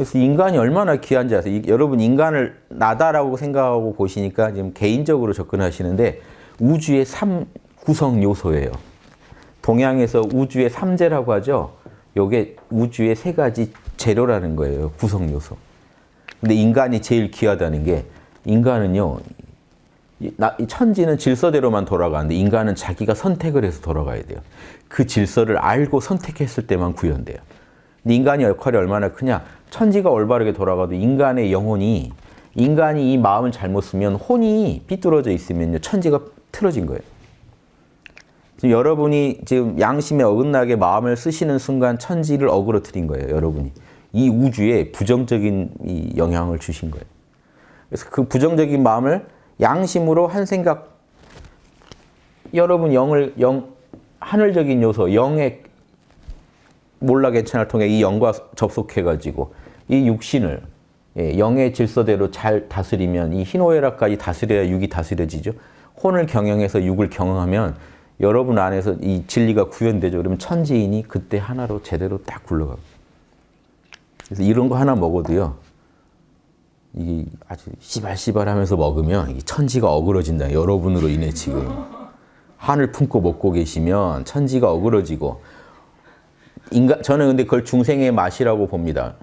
그래서 인간이 얼마나 귀한지 아세요? 이- 여러분 인간을 나다라고 생각하고 보시니까 지금 개인적으로 접근하시는데 우주의 삼 구성 요소예요. 동양에서 우주의 삼재라고 하죠. 요게 우주의 세 가지 재료라는 거예요. 구성 요소. 근데 인간이 제일 귀하다는 게 인간은요. 천지는 질서대로만 돌아가는데 인간은 자기가 선택을 해서 돌아가야 돼요. 그 질서를 알고 선택했을 때만 구현돼요. 인간의 역할이 얼마나 크냐? 천지가 올바르게 돌아가도 인간의 영혼이 인간이 이 마음을 잘못 쓰면 혼이 삐뚤어져 있으면요 천지가 틀어진 거예요. 지금 여러분이 지금 양심에 어긋나게 마음을 쓰시는 순간 천지를 어그러뜨린 거예요. 여러분이 이 우주에 부정적인 이 영향을 주신 거예요. 그래서 그 부정적인 마음을 양심으로 한 생각 여러분 영을 영 하늘적인 요소 영의 몰라 괜찮을 통해 이 영과 접속해 가지고 이 육신을 예, 영의 질서대로 잘 다스리면 이 희노애락까지 다스려야 육이 다스려지죠. 혼을 경영해서 육을 경영하면 여러분 안에서 이 진리가 구현되죠. 그러면 천지인이 그때 하나로 제대로 딱 굴러가고. 그래서 이런 거 하나 먹어도요. 이게 아주 씨발씨발하면서 먹으면 이 천지가 어그러진다. 여러분으로 인해 지금 한을 품고 먹고 계시면 천지가 어그러지고 인간 저는 근데 그걸 중생의 맛이라고 봅니다.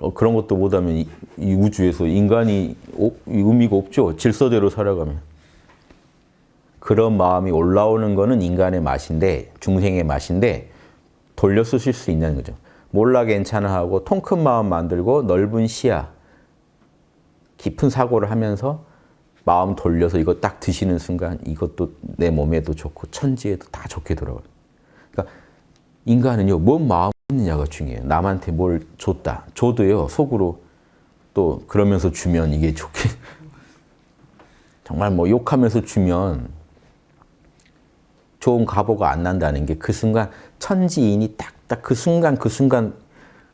어, 그런 것도 못하면 이, 이 우주에서 인간이 오- 이 의미가 없죠. 질서대로 살아가면 그런 마음이 올라오는 거는 인간의 맛인데 중생의 맛인데 돌려 쓰실 수 있는 거죠. 몰라 괜찮아 하고 통 큰 마음 만들고 넓은 시야 깊은 사고를 하면서 마음 돌려서 이거 딱 드시는 순간 이것도 내 몸에도 좋고 천지에도 다 좋게 돌아가요. 그러니까 인간은요, 뭔 마음 있느냐가 중요해요. 남한테 뭘 줬다. 줘도요, 속으로 또 그러면서 주면 이게 좋게. 정말 뭐 욕하면서 주면 좋은 가보가 안 난다는 게 그 순간 천지인이 딱딱 그 순간 그 순간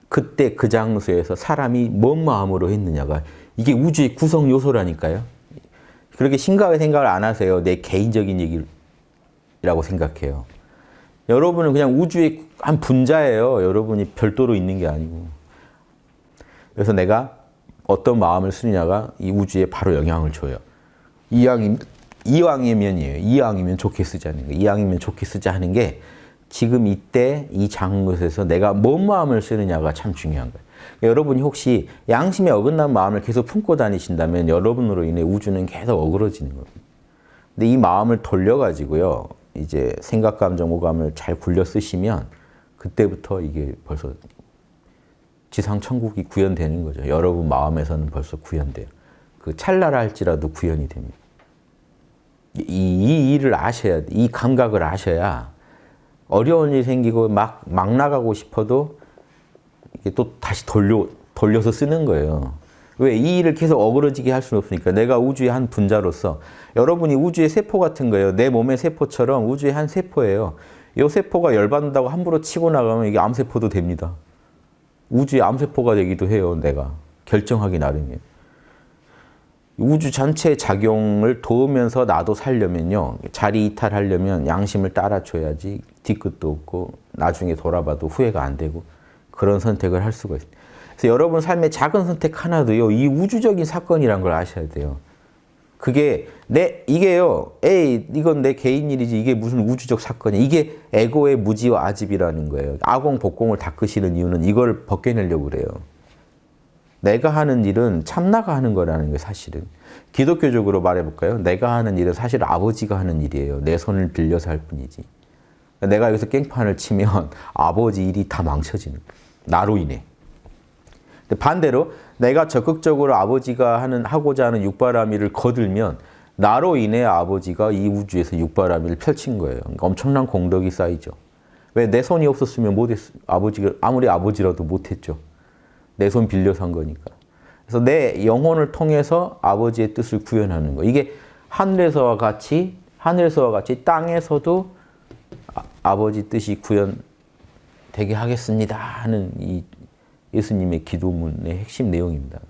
그때 그 장소에서 사람이 뭔 마음으로 했느냐가 이게 우주의 구성 요소라니까요. 그렇게 심각하게 생각을 안 하세요. 내 개인적인 얘기라고 생각해요. 여러분은 그냥 우주의 한 분자예요. 여러분이 별도로 있는 게 아니고. 그래서 내가 어떤 마음을 쓰느냐가 이 우주에 바로 영향을 줘요. 이왕이, 이왕이면이에요. 이왕이면 좋게 쓰자는 거. 이왕이면 좋게 쓰자 하는 게 지금 이때 이 장곳에서 내가 뭔 마음을 쓰느냐가 참 중요한 거예요. 여러분이 혹시 양심에 어긋난 마음을 계속 품고 다니신다면 여러분으로 인해 우주는 계속 어그러지는 겁니다. 근데 이 마음을 돌려가지고요. 이제 생각, 감정, 오감을 잘 굴려 쓰시면 그때부터 이게 벌써 지상 천국이 구현되는 거죠. 여러분 마음에서는 벌써 구현돼요. 그 찰나라 할지라도 구현이 됩니다. 이, 이 일을 아셔야 돼. 이 감각을 아셔야 어려운 일이 생기고 막, 막 나가고 싶어도 이게 또 다시 돌려, 돌려서 쓰는 거예요. 왜? 이 일을 계속 어그러지게 할 수는 없으니까. 내가 우주의 한 분자로서 여러분이 우주의 세포 같은 거예요. 내 몸의 세포처럼 우주의 한 세포예요. 이 세포가 열받는다고 함부로 치고 나가면 이게 암세포도 됩니다. 우주의 암세포가 되기도 해요. 내가. 결정하기 나름이에요. 우주 전체의 작용을 도우면서 나도 살려면요. 자리 이탈하려면 양심을 따라줘야지 뒤끝도 없고 나중에 돌아봐도 후회가 안 되고 그런 선택을 할 수가 있어요. 그래서 여러분 삶의 작은 선택 하나도요. 이 우주적인 사건이란 걸 아셔야 돼요. 그게 내 이게요. 에이 이건 내 개인 일이지 이게 무슨 우주적 사건이야. 이게 에고의 무지와 아집이라는 거예요. 아공 복공을 닦으시는 이유는 이걸 벗겨내려고 그래요. 내가 하는 일은 참나가 하는 거라는 게 사실은. 기독교적으로 말해볼까요? 내가 하는 일은 사실 아버지가 하는 일이에요. 내 손을 빌려서 할 뿐이지. 내가 여기서 깽판을 치면 아버지 일이 다 망쳐지는. 나로 인해. 반대로 내가 적극적으로 아버지가 하는 하고자 하는 육바라밀을 거들면 나로 인해 아버지가 이 우주에서 육바라밀을 펼친 거예요. 그러니까 엄청난 공덕이 쌓이죠. 왜 내 손이 없었으면 못했 아버지가 아무리 아버지라도 못했죠. 내 손 빌려서 한 거니까. 그래서 내 영혼을 통해서 아버지의 뜻을 구현하는 거. 이게 하늘에서와 같이 하늘에서와 같이 땅에서도 아, 아버지 뜻이 구현되게 하겠습니다 하는 이 예수님의 기도문의 핵심 내용입니다.